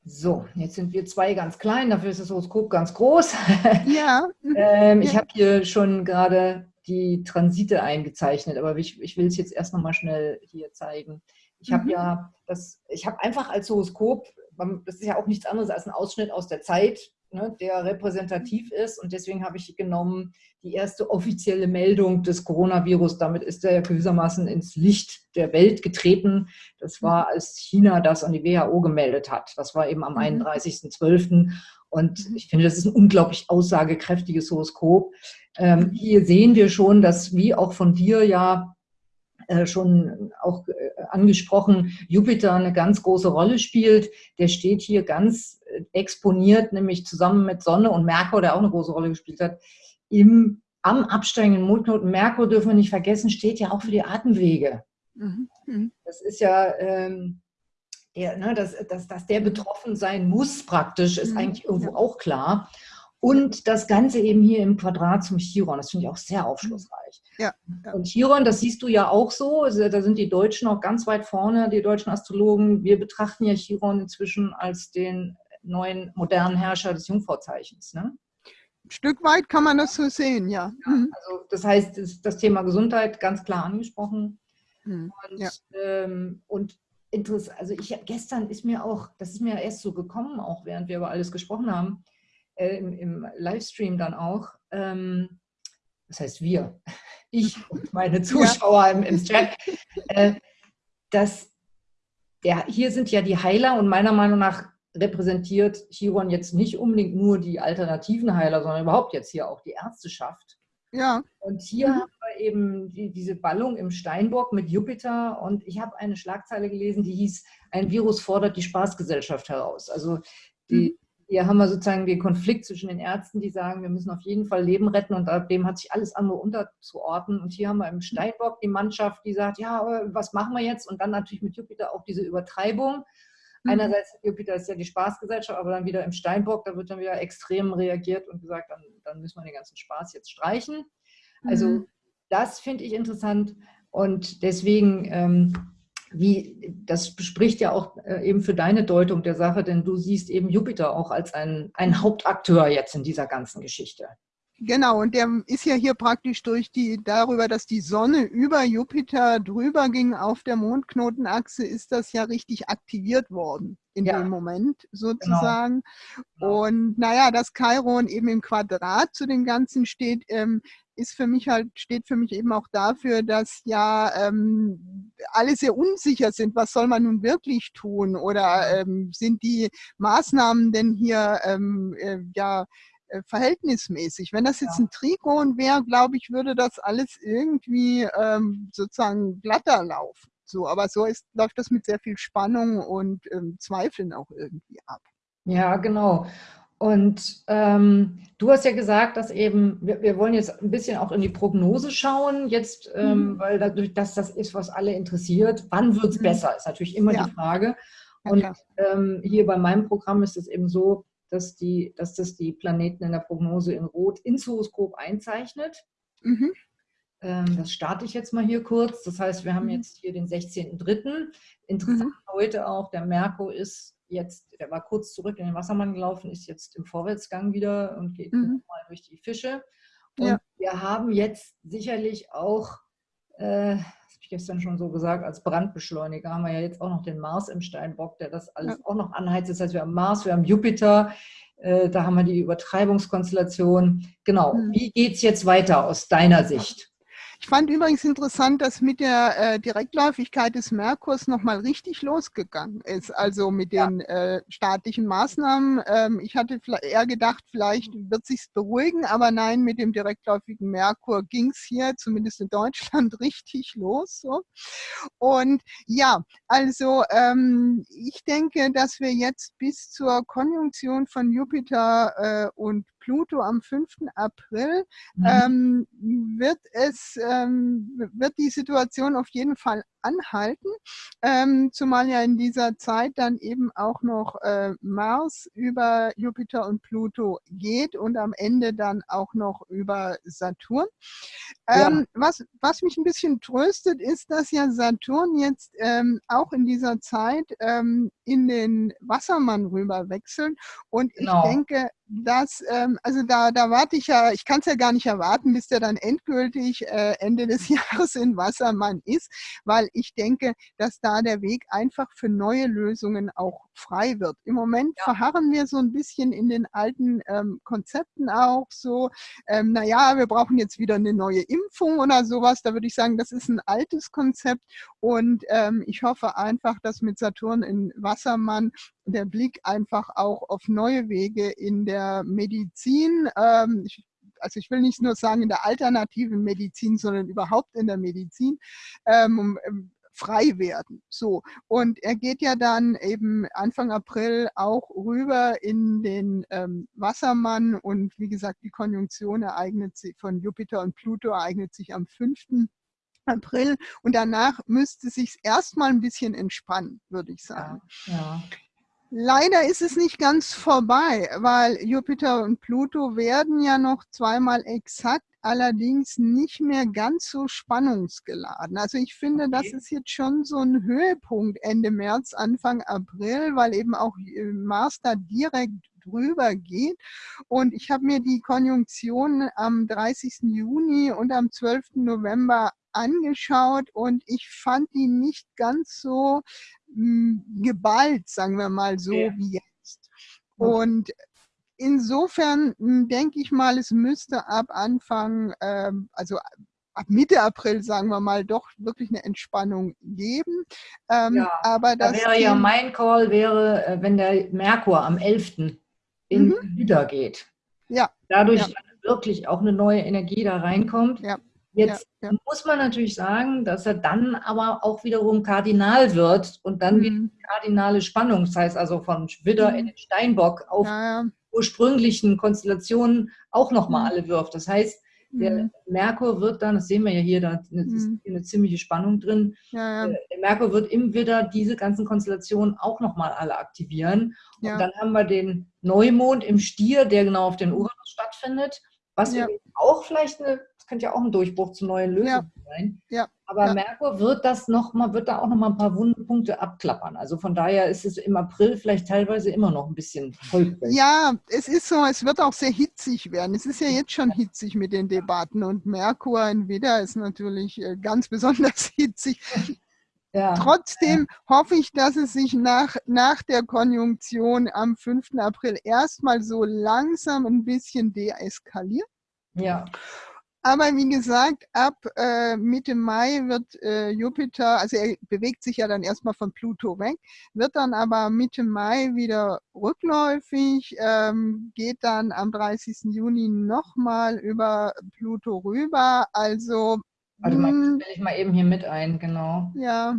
So, jetzt sind wir zwei ganz klein, dafür ist das Horoskop ganz groß. [laughs] Ja. ähm, ich ja. habe hier schon gerade die Transite eingezeichnet, aber ich, ich will es jetzt erst noch mal schnell hier zeigen. Ich habe mhm. ja das, ich habe einfach als Horoskop, das ist ja auch nichts anderes als ein Ausschnitt aus der Zeit, ne, der repräsentativ ist. Und deswegen habe ich genommen die erste offizielle Meldung des Coronavirus. Damit ist er gewissermaßen ins Licht der Welt getreten. Das war, mhm. als China das an die WHO gemeldet hat. Das war eben am 31.12. Mhm. Und mhm. ich finde, das ist ein unglaublich aussagekräftiges Horoskop. Ähm, hier sehen wir schon, dass, wie auch von dir ja äh, schon auch äh, angesprochen, Jupiter eine ganz große Rolle spielt. Der steht hier ganz äh, exponiert, nämlich zusammen mit Sonne und Merkur, der auch eine große Rolle gespielt hat, im, am absteigenden Mondknoten. Merkur dürfen wir nicht vergessen, steht ja auch für die Atemwege. Mhm. mhm. Das ist ja... Ähm, der, ne, dass, dass, dass der betroffen sein muss praktisch, ist mhm. eigentlich irgendwo auch klar. Und das Ganze eben hier im Quadrat zum Chiron. Das finde ich auch sehr aufschlussreich. Ja, ja. Und Chiron, das siehst du ja auch so. Also, da sind die Deutschen auch ganz weit vorne, die deutschen Astrologen. Wir betrachten ja Chiron inzwischen als den neuen modernen Herrscher des Jungfrauzeichens. Ne? Ein Stück weit kann man das so sehen, ja. ja mhm. also das heißt, das, Thema Gesundheit ganz klar angesprochen. Mhm. Und, ja. ähm, und interessant, also ich gestern ist mir auch, das ist mir erst so gekommen, auch während wir über alles gesprochen haben äh, im, im, Livestream dann auch, ähm, das heißt wir, [laughs] ich und meine [laughs] Zuschauer ja. im, im, Chat, äh, dass der, hier sind ja die Heiler und meiner Meinung nach repräsentiert Chiron jetzt nicht unbedingt nur die alternativen Heiler, sondern überhaupt jetzt hier auch die Ärzteschaft. Ja. Und hier mhm. haben wir eben die, diese Ballung im Steinbock mit Jupiter und ich habe eine Schlagzeile gelesen, die hieß, ein Virus fordert die Spaßgesellschaft heraus. Also die, hier haben wir sozusagen den Konflikt zwischen den Ärzten, die sagen, wir müssen auf jeden Fall Leben retten und dem hat sich alles andere unterzuordnen. Und hier haben wir im Steinbock die Mannschaft, die sagt, ja, was machen wir jetzt? Und dann natürlich mit Jupiter auch diese Übertreibung. Mhm. Einerseits, Jupiter ist ja die Spaßgesellschaft, aber dann wieder im Steinbock, da wird dann wieder extrem reagiert und gesagt, dann, dann müssen wir den ganzen Spaß jetzt streichen. Also mhm. das finde ich interessant und deswegen ähm, wie, das spricht ja auch äh, eben für deine Deutung der Sache, denn du siehst eben Jupiter auch als ein, ein Hauptakteur jetzt in dieser ganzen Geschichte. Genau, und der ist ja hier praktisch durch die, darüber, dass die Sonne über Jupiter drüber ging auf der Mondknotenachse, ist das ja richtig aktiviert worden in ja. dem Moment genau. sozusagen. Genau. Und naja, dass Chiron eben im Quadrat zu dem Ganzen steht, ähm, ist für mich halt, steht für mich eben auch dafür, dass ja ähm, alle sehr unsicher sind, was soll man nun wirklich tun oder ähm, sind die Maßnahmen denn hier ähm, äh, ja äh, verhältnismäßig. Wenn das jetzt ja. ein Trigon wäre, glaube ich, würde das alles irgendwie ähm, sozusagen glatter laufen. So, aber so ist, läuft das mit sehr viel Spannung und ähm, Zweifeln auch irgendwie ab. Ja, genau. Und ähm, du hast ja gesagt, dass eben, wir, wir, wollen jetzt ein bisschen auch in die Prognose schauen, jetzt, ähm, mhm. weil dadurch, dass das ist, was alle interessiert, wann wird es mhm. besser, ist natürlich immer ja. die Frage. Und ähm, hier bei meinem Programm ist es eben so, dass, die, dass das die Planeten in der Prognose in Rot ins Horoskop einzeichnet. Mhm. Ähm, das starte ich jetzt mal hier kurz. Das heißt, wir haben mhm. jetzt hier den 16.03. Interessant mhm. heute auch, der Merkur ist jetzt, der war kurz zurück in den Wassermann gelaufen, ist jetzt im Vorwärtsgang wieder und geht mhm. mal durch die Fische. Und ja. wir haben jetzt sicherlich auch, äh, gestern schon so gesagt, als Brandbeschleuniger haben wir ja jetzt auch noch den Mars im Steinbock, der das alles ja. auch noch anheizt. Das heißt, wir haben Mars, wir haben Jupiter, äh, da haben wir die Übertreibungskonstellation. Genau, mhm. wie geht es jetzt weiter aus deiner Sicht? Ich fand übrigens interessant, dass mit der äh, Direktläufigkeit des Merkurs nochmal richtig losgegangen ist, also mit den ja. äh, staatlichen Maßnahmen. Ähm, ich hatte eher gedacht, vielleicht wird sich beruhigen, aber nein, mit dem direktläufigen Merkur ging es hier, zumindest in Deutschland, [laughs] richtig los. So. Und ja, also ähm, ich denke, dass wir jetzt bis zur Konjunktion von Jupiter äh, und Pluto am 5. April mhm. ähm, wird es ähm, wird die Situation auf jeden Fall anhalten, ähm, zumal ja in dieser Zeit dann eben auch noch äh, Mars über Jupiter und Pluto geht und am Ende dann auch noch über Saturn. Ähm, ja. was, was mich ein bisschen tröstet, ist, dass ja Saturn jetzt ähm, auch in dieser Zeit ähm, in den Wassermann rüber wechselt und genau. ich denke, dass, ähm, also da, da warte ich ja, ich kann es ja gar nicht erwarten, bis der dann endgültig äh, Ende des [laughs] Jahres in Wassermann ist, weil ich denke, dass da der Weg einfach für neue Lösungen auch frei wird. Im Moment ja. verharren wir so ein bisschen in den alten ähm, Konzepten auch so, ähm, naja, wir brauchen jetzt wieder eine neue Impfung oder sowas. Da würde ich sagen, das ist ein altes Konzept und ähm, ich hoffe einfach, dass mit Saturn in Wassermann der Blick einfach auch auf neue Wege in der Medizin, ähm, ich also ich will nicht nur sagen in der alternativen Medizin, sondern überhaupt in der Medizin, ähm, ähm frei werden. So. Und er geht ja dann eben Anfang April auch rüber in den ähm, Wassermann und wie gesagt, die Konjunktion ereignet sich von Jupiter und Pluto ereignet sich am 5. April und danach müsste sich erstmal ein bisschen entspannen, würde ich sagen. Ja, ja. Leider ist es nicht ganz vorbei, weil Jupiter und Pluto werden ja noch zweimal exakt, allerdings nicht mehr ganz so spannungsgeladen. Also ich finde, okay. das ist jetzt schon so ein Höhepunkt Ende März, Anfang April, weil eben auch äh, Mars da direkt drüber geht. Und ich habe mir die Konjunktion am 30. Juni und am 12. November angeschaut und ich fand die nicht ganz so mh, hm, geballt, sagen wir mal so, ja. wie jetzt. Und insofern hm, denke ich mal, es müsste ab Anfang, ähm, also ab Mitte April, sagen wir mal, doch wirklich eine Entspannung geben. Ähm, ja, aber das da wäre ja mein Call, wäre, äh, wenn der Merkur am 11. in mhm. Widder geht. Ja. Dadurch ja. wirklich auch eine neue Energie da reinkommt. Ja Jetzt ja, ja. muss man natürlich sagen, dass er dann aber auch wiederum Kardinal wird und dann mhm. wieder kardinale Spannung, das heißt also von Widder mhm. in den Steinbock auf ja, ursprünglichen Konstellationen auch nochmal mhm. alle wirft. Das heißt, der mhm. Merkur wird dann, das sehen wir ja hier, da ist mhm. eine ziemliche Spannung drin. Ja, ja. Äh, der Merkur wird im Widder diese ganzen Konstellationen auch nochmal alle aktivieren. Ja. Und dann haben wir den Neumond im Stier, der genau auf den Uranus stattfindet, was auch vielleicht eine das könnte ja auch ein Durchbruch zu neuen Lösungen ja. sein. Ja. Aber ja. Merkur wird das noch mal, wird da auch noch mal ein paar Wundenpunkte abklappern. Also von daher ist es im April vielleicht teilweise immer noch ein bisschen holprig. Ja, es ist so, es wird auch sehr hitzig werden. Es ist ja jetzt schon hitzig mit den Debatten und Merkur in Widder ist natürlich äh, ganz besonders [laughs] hitzig. Ja. Trotzdem hoffe ich, dass es sich nach, nach der Konjunktion am 5. April erstmal so langsam ein bisschen deeskaliert. Ja. Aber wie gesagt, ab äh, Mitte Mai wird äh, Jupiter, also er bewegt sich ja dann erstmal von Pluto weg, wird dann aber Mitte Mai wieder rückläufig, ähm, geht dann am 30. Juni nochmal über Pluto rüber. Also. Warte mal, hm. stelle ich mal eben hier mit ein, genau. Ja.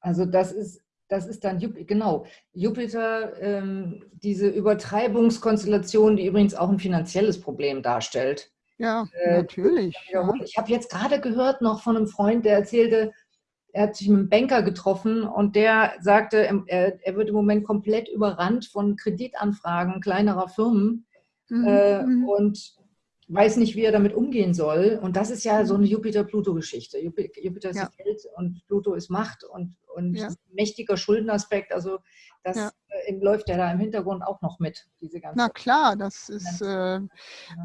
Also das ist das ist dann Jupiter, genau, Jupiter, ähm, diese Übertreibungskonstellation, die übrigens auch ein finanzielles Problem darstellt. Ja, äh, natürlich. Ja. Ich habe jetzt gerade gehört noch von einem Freund, der erzählte, er hat sich mit einem Banker getroffen und der sagte, er, er wird im Moment komplett überrannt von Kreditanfragen kleinerer Firmen mhm. äh, mhm. und weiß nicht, wie er damit umgehen soll. Und das ist ja so eine Jupiter-Pluto-Geschichte. Jupiter ist ja. Geld und Pluto ist Macht und, und ja. mächtiger Schuldenaspekt. Also das ja. äh, läuft ja da im Hintergrund auch noch mit, diese ganze. Na klar, das ist äh,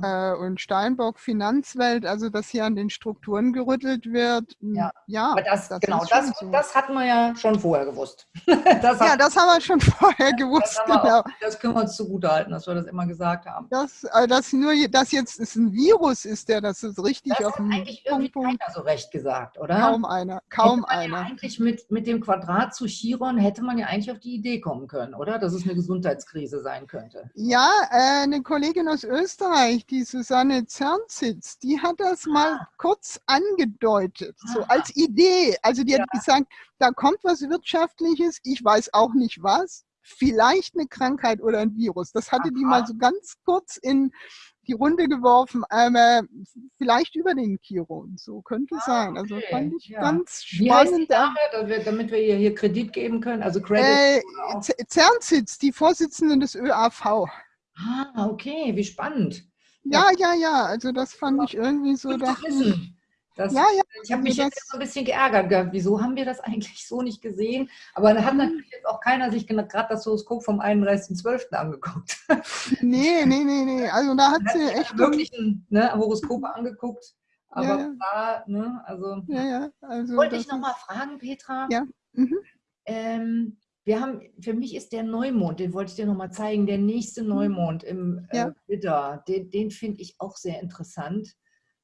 äh, und Steinbock Finanzwelt, also dass hier an den Strukturen gerüttelt wird. Ja, ja aber das, das genau, das, so. das hatten wir ja schon vorher gewusst. [laughs] das ja, das haben wir schon [laughs] vorher gewusst. Das, genau. auch, das können wir uns zugute halten, dass wir das immer gesagt haben. Das, äh, dass nur das jetzt ist ein Virus ist, der das ist richtig das auf dem eigentlich irgendwie Punkt, keiner so recht gesagt, oder? Kaum einer, kaum einer. Ja eigentlich mit, mit dem Quadrat zu Chiron hätte man ja eigentlich auf die Idee kommen können, oder? Dass es eine Gesundheitskrise sein könnte. Ja, äh, eine Kollegin aus Österreich, die Susanne Zernsitz, die hat das ah. mal kurz angedeutet, ah. so als Idee. Also die ja. hat gesagt, da kommt was Wirtschaftliches, ich weiß auch nicht was, vielleicht eine Krankheit oder ein Virus. Das hatte Aha. die mal so ganz kurz in die Runde geworfen, äh, vielleicht über den Chiron. So könnte es ah, sein. Also okay. fand ich ja. ganz spannend. Dame, damit wir ihr hier Kredit geben können? Also Credit. Äh, Zernsitz, die Vorsitzende des ÖAV. Ah, okay, wie spannend. Ja, ja, ja, also das fand ich irgendwie so. Dachte, das, ja, ja. Ich habe mich jetzt so ein bisschen geärgert. Wieso haben wir das [laughs] eigentlich so nicht gesehen? Aber da hat natürlich jetzt auch keiner sich gerade das Horoskop vom 31.12. angeguckt. [laughs] Nee, nee, nee, nee. Also da hat sie echt. wirklich ein ne, Horoskop angeguckt. Aber ja, da, ne, also. Ja, ja. Also wollte ich nochmal fragen, Petra. Ja. Mhm. Ähm, wir haben, für mich ist der Neumond, den wollte ich dir nochmal zeigen, der nächste mhm. Neumond im äh, Widder, den, den finde ich auch sehr interessant.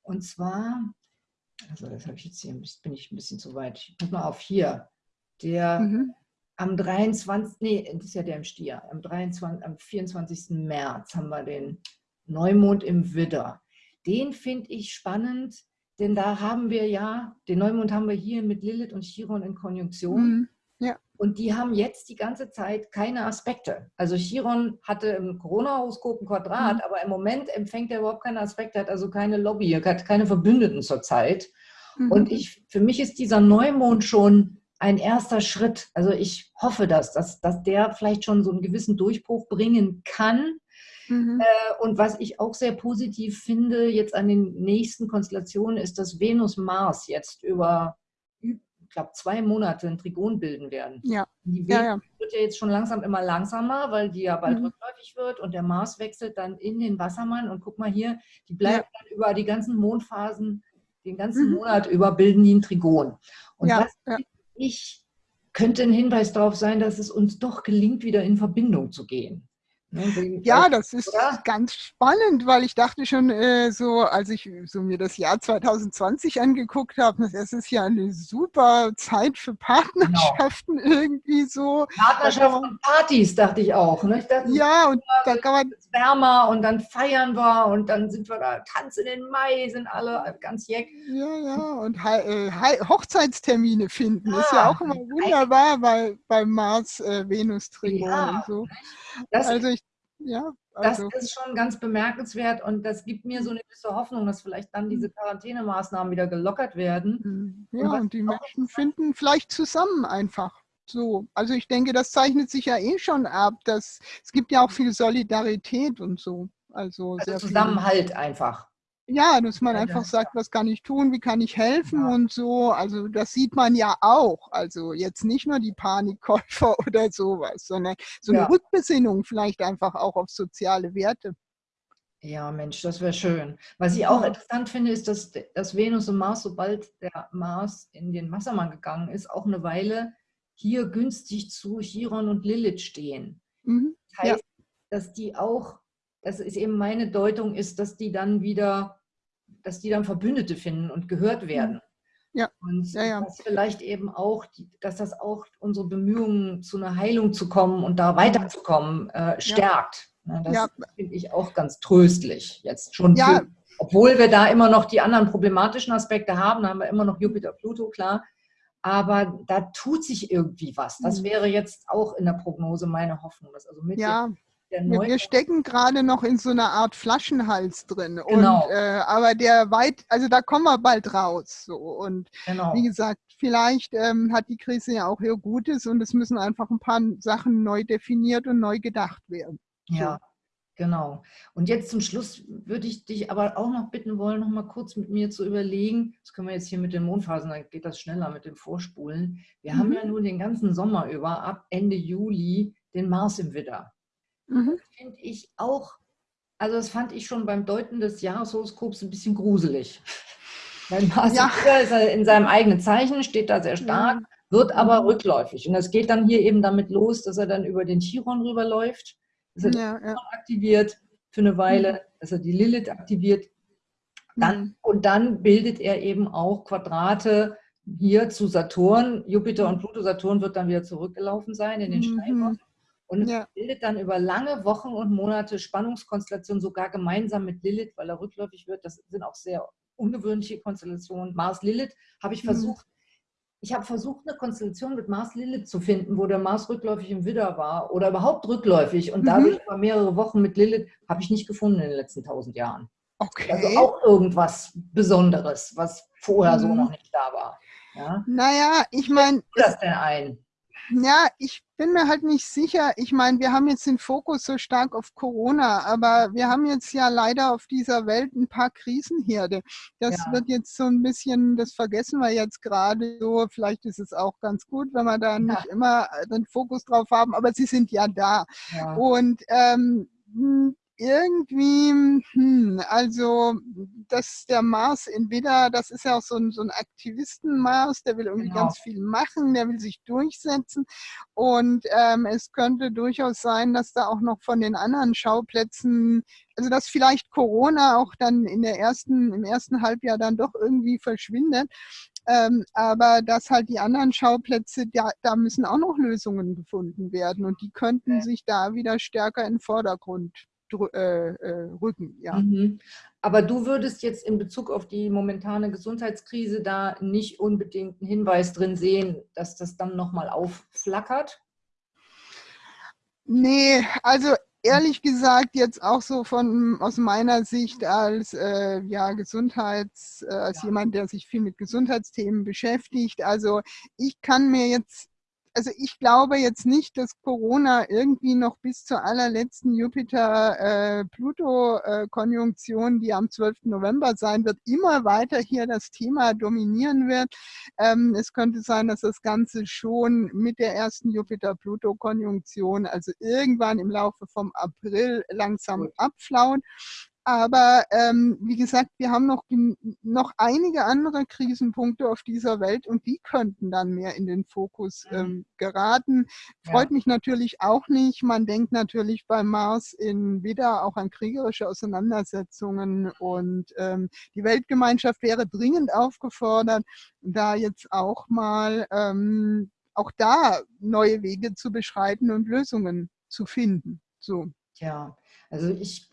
Und zwar also das habe ich jetzt hier, bin ich ein bisschen zu weit. Ich guck mal auf hier. Der mhm. am 23, nee, das ist ja der im Stier, am, 23, am 24. März haben wir den Neumond im Widder. Den finde ich spannend, denn da haben wir ja, den Neumond haben wir hier mit Lilith und Chiron in Konjunktion. Mhm. Und die haben jetzt die ganze Zeit keine Aspekte. Also Chiron hatte im Corona-Horoskop ein Quadrat, mhm. aber im Moment empfängt er überhaupt keine Aspekte, hat also keine Lobby, hat keine Verbündeten zurzeit. Mhm. Und ich, für mich ist dieser Neumond schon ein erster Schritt. Also ich hoffe, dass, dass, dass der vielleicht schon so einen gewissen Durchbruch bringen kann. Mhm. Äh, und was ich auch sehr positiv finde jetzt an den nächsten Konstellationen, ist, dass Venus-Mars jetzt über glaube, zwei Monate ein Trigon bilden werden. Ja. Die ja, ja. wird ja jetzt schon langsam immer langsamer, weil die ja bald mhm. rückläufig wird und der Mars wechselt dann in den Wassermann und guck mal hier, die bleibt ja. dann über die ganzen Mondphasen, den ganzen mhm. Monat über bilden die ein Trigon. Und ja, das, ich, könnte ein Hinweis darauf sein, dass es uns doch gelingt, wieder in Verbindung zu gehen. Ne, ja, das ist Oder? ganz spannend, weil ich dachte schon äh, so, als ich so mir das Jahr 2020 angeguckt habe, das ist ja eine super Zeit für Partnerschaften genau. irgendwie so. Partnerschaften und Partys, dachte ich auch. Ne? Ich dachte, ja, und da kann man wärmer und dann feiern wir und dann sind wir da, tanzen in den Mai, sind alle ganz jeck. Ja, ja, und äh, Hochzeitstermine finden ja, ist ja auch immer wunderbar bei, beim Mars-Venus-Trigon äh, ja, und so. Das, also ich, ja, also. das ist schon ganz bemerkenswert und das gibt mir so eine gewisse Hoffnung, dass vielleicht dann diese mhm. Quarantänemaßnahmen wieder gelockert werden. Mhm. Ja, und, und die Menschen finden vielleicht zusammen einfach. So, also ich denke, das zeichnet sich ja eh schon ab, dass es gibt ja auch viel Solidarität und so. Also, also Zusammenhalt viel. einfach. Ja, dass man einfach sagt, was kann ich tun, wie kann ich helfen ja. und so. Also das sieht man ja auch. Also jetzt nicht nur die Panikkäufer [laughs] oder sowas, sondern so eine ja. Rückbesinnung vielleicht einfach auch auf soziale Werte. Ja, Mensch, das wäre schön. Was ich auch interessant finde, ist, dass, dass Venus und Mars, sobald der Mars in den Wassermann gegangen ist, auch eine Weile hier günstig zu Chiron und Lilith stehen. Mhm. Das heißt, ja. dass die auch, das ist eben meine Deutung, ist, dass die dann wieder, dass die dann Verbündete finden und gehört werden. Ja. Und ja, ja. dass vielleicht eben auch, dass das auch unsere Bemühungen zu einer Heilung zu kommen und da weiterzukommen äh, stärkt. Ja. Das finde ich auch ganz tröstlich. Jetzt schon. Für, obwohl wir da immer noch die anderen problematischen Aspekte haben, haben wir immer noch Jupiter, Pluto, klar aber da tut sich irgendwie was. Das mhm. wäre jetzt auch in der Prognose meine Hoffnung. Dass also mit ja. Wir stecken gerade noch in so einer Art Flaschenhals drin. Genau. Und, äh, aber der weit, also da kommen wir bald raus. So. Und genau. wie gesagt, vielleicht ähm, hat die Krise ja auch ihr Gutes und es müssen einfach ein paar Sachen neu definiert und neu gedacht werden. Ja. Genau. Und jetzt zum Schluss würde ich dich aber auch noch bitten wollen, noch mal kurz mit mir zu überlegen, das können wir jetzt hier mit den Mondphasen, dann geht das schneller mit dem Vorspulen. Wir mhm. haben ja nun den ganzen Sommer über, ab Ende Juli, den Mars im Widder. Mhm. Das finde ich auch, also das fand ich schon beim Deuten des Jahreshoroskops ein bisschen gruselig. [laughs] Weil Mars ja. ist er in seinem eigenen Zeichen, steht da sehr stark, ja. wird aber mhm. rückläufig. Und das geht dann hier eben damit los, dass er dann über den Chiron rüberläuft dass er ja, ja. aktiviert für eine Weile, mhm. dass er die Lilith aktiviert. Dann, mhm. Und dann bildet er eben auch Quadrate hier zu Saturn. Jupiter und Pluto, Saturn wird dann wieder zurückgelaufen sein in den mhm. Steinbock. Und ja. bildet dann über lange Wochen und Monate Spannungskonstellationen, sogar gemeinsam mit Lilith, weil er rückläufig wird. Das sind auch sehr ungewöhnliche Konstellationen. Mars-Lilith habe ich mhm. versucht, ich habe versucht, eine Konstellation mit Mars Lilith zu finden, wo der Mars rückläufig im Widder war oder überhaupt rückläufig und mhm. dadurch über mehrere Wochen mit Lilith habe ich nicht gefunden in den letzten tausend Jahren. Okay. Also auch irgendwas Besonderes, was vorher mhm. so noch nicht da war. Ja? Naja, ich meine. das denn ein? Ja, ich bin mir halt nicht sicher. Ich meine, wir haben jetzt den Fokus so stark auf Corona, aber wir haben jetzt ja leider auf dieser Welt ein paar Krisenherde. Das ja. wird jetzt so ein bisschen, das vergessen wir jetzt gerade so. Vielleicht ist es auch ganz gut, wenn wir da ja. nicht immer den Fokus drauf haben, aber sie sind ja da. Ja. Und ähm, irgendwie, hm, also dass der Mars in Widder, das ist ja auch so ein, so ein Aktivisten-Mars, der will irgendwie genau. ganz viel machen, der will sich durchsetzen und ähm, es könnte durchaus sein, dass da auch noch von den anderen Schauplätzen, also dass vielleicht Corona auch dann in der ersten, im ersten Halbjahr dann doch irgendwie verschwindet. Ähm, aber dass halt die anderen Schauplätze, da, da müssen auch noch Lösungen gefunden werden und die könnten sich da wieder stärker in den Vordergrund rücken. Ja. Mhm. Aber du würdest jetzt in Bezug auf die momentane Gesundheitskrise da nicht unbedingt einen Hinweis drin sehen, dass das dann nochmal aufflackert? Nee, also ehrlich gesagt jetzt auch so von aus meiner Sicht als äh, ja Gesundheits äh, als ja. jemand, der sich viel mit Gesundheitsthemen beschäftigt. Also ich kann mir jetzt also ich glaube jetzt nicht, dass Corona irgendwie noch bis zur allerletzten Jupiter-Pluto-Konjunktion, die am 12. November sein wird, immer weiter hier das Thema dominieren wird. Ähm, es könnte sein, dass das Ganze schon mit der ersten Jupiter-Pluto-Konjunktion, also irgendwann im Laufe vom April langsam abflaut. Aber ähm, wie gesagt, wir haben noch, noch einige andere Krisenpunkte auf dieser Welt und die könnten dann mehr in den Fokus mhm. ähm, geraten. Freut ja. mich natürlich auch nicht. Man denkt natürlich beim Mars in Widder auch an kriegerische Auseinandersetzungen und ähm, die Weltgemeinschaft wäre dringend aufgefordert, da jetzt auch mal ähm, auch da neue Wege zu beschreiten und Lösungen zu finden. So. Ja, also ich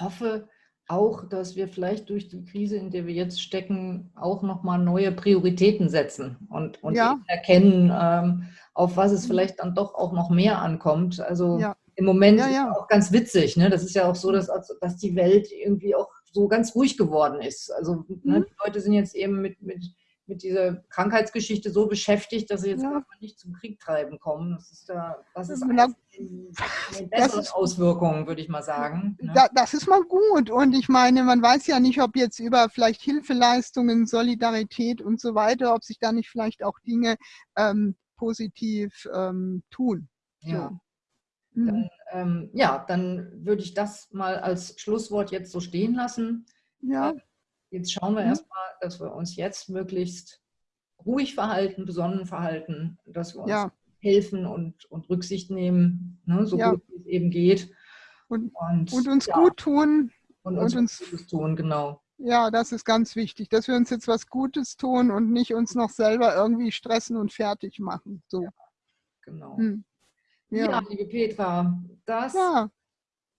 hoffe auch, dass wir vielleicht durch die Krise, in der wir jetzt stecken, auch nochmal neue Prioritäten setzen und, und ja. erkennen, ähm, auf was es mhm. vielleicht dann doch auch noch mehr ankommt. Also ja. im Moment ja, ja. auch ganz witzig. Ne? Das ist ja auch so, dass, dass die Welt irgendwie auch so ganz ruhig geworden ist. Also ne, mhm. die Leute sind jetzt eben mit, mit mit dieser Krankheitsgeschichte so beschäftigt, dass sie jetzt ja. nicht zum Krieg treiben kommen. Das ist, da, das ist eine, eine bessere Auswirkung, würde ich mal sagen. Ne? Da, das ist mal gut. Und ich meine, man weiß ja nicht, ob jetzt über vielleicht Hilfeleistungen, Solidarität und so weiter, ob sich da nicht vielleicht auch Dinge ähm, positiv ähm, tun. Ja. So. Mhm. Dann, ähm, ja, dann würde ich das mal als Schlusswort jetzt so stehen lassen. Ja. Jetzt schauen wir mhm. erstmal, dass wir uns jetzt möglichst ruhig verhalten, besonnen verhalten, dass wir uns ja. helfen und, und Rücksicht nehmen, ne, so ja. gut wie es eben geht. Und, und, und uns ja. gut tun. Und uns, und uns Gutes tun, genau. Ja, das ist ganz wichtig, dass wir uns jetzt was Gutes tun und nicht uns noch selber irgendwie stressen und fertig machen. So. genau. Hm. Ja. liebe Petra, das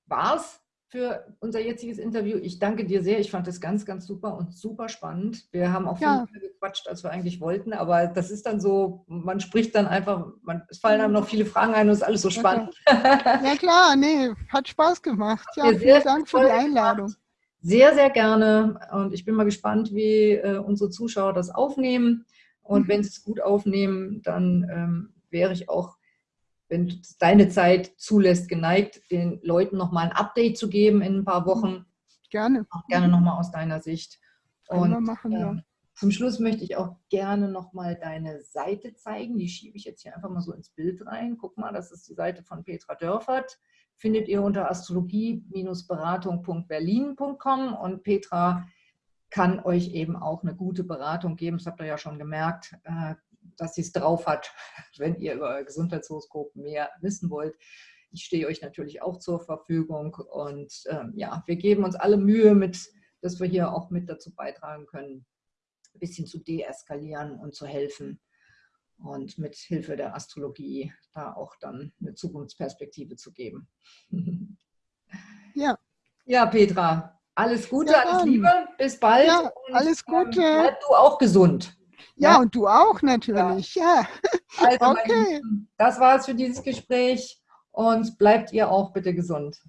war's für unser jetziges Interview. Ich danke dir sehr. Ich fand das ganz, ganz super und super spannend. Wir haben auch ja. viel mehr gequatscht, als wir eigentlich wollten, aber das ist dann so, man spricht dann einfach, man, es fallen einem noch viele Fragen ein und es ist alles so spannend. [laughs] Ja klar, nee, hat Spaß gemacht. Ja, vielen Dank für die Einladung. Gemacht. Sehr, sehr gerne und ich bin mal gespannt, wie äh, unsere Zuschauer das aufnehmen und mhm. wenn sie es gut aufnehmen, dann ähm, wäre ich auch wenn deine Zeit zulässt, geneigt, den Leuten nochmal ein Update zu geben in ein paar Wochen. Gerne. Auch gerne nochmal aus deiner Sicht. Und machen, ja. äh, zum Schluss möchte ich auch gerne nochmal deine Seite zeigen. Die schiebe ich jetzt hier einfach mal so ins Bild rein. Guck mal, das ist die Seite von Petra Dörfert. Findet ihr unter astrologie-beratung.berlin.com und Petra kann euch eben auch eine gute Beratung geben. Das habt ihr ja schon gemerkt. Dass sie es drauf hat, [laughs] wenn ihr über Gesundheitshoroskop mehr wissen wollt. Ich stehe euch natürlich auch zur Verfügung und ähm, ja, wir geben uns alle Mühe, mit, dass wir hier auch mit dazu beitragen können, ein bisschen zu deeskalieren und zu helfen und mit Hilfe der Astrologie da auch dann eine Zukunftsperspektive zu geben. Ja. Ja, Petra, alles Gute, ja, alles Liebe, bis bald. Ja, alles ähm, Gute. Ähm, bleib du auch gesund. Ja, ja, und du auch natürlich. Ja. ja. [laughs] Also, okay. das war es für dieses Gespräch und bleibt ihr auch bitte gesund.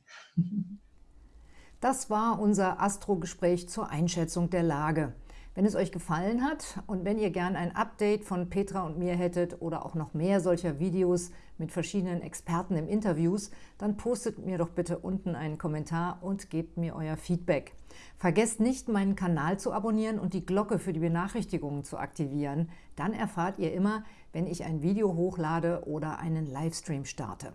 Das war unser Astro-Gespräch zur Einschätzung der Lage. Wenn es euch gefallen hat und wenn ihr gern ein Update von Petra und mir hättet oder auch noch mehr solcher Videos mit verschiedenen Experten im Interviews, dann postet mir doch bitte unten einen Kommentar und gebt mir euer Feedback. Vergesst nicht, meinen Kanal zu abonnieren und die Glocke für die Benachrichtigungen zu aktivieren. Dann erfahrt ihr immer, wenn ich ein Video hochlade oder einen Livestream starte.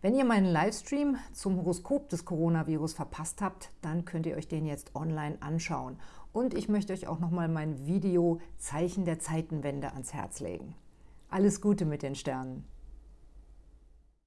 Wenn ihr meinen Livestream zum Horoskop des Coronavirus verpasst habt, dann könnt ihr euch den jetzt online anschauen. Und ich möchte euch auch nochmal mein Video Zeichen der Zeitenwende ans Herz legen. Alles Gute mit den Sternen!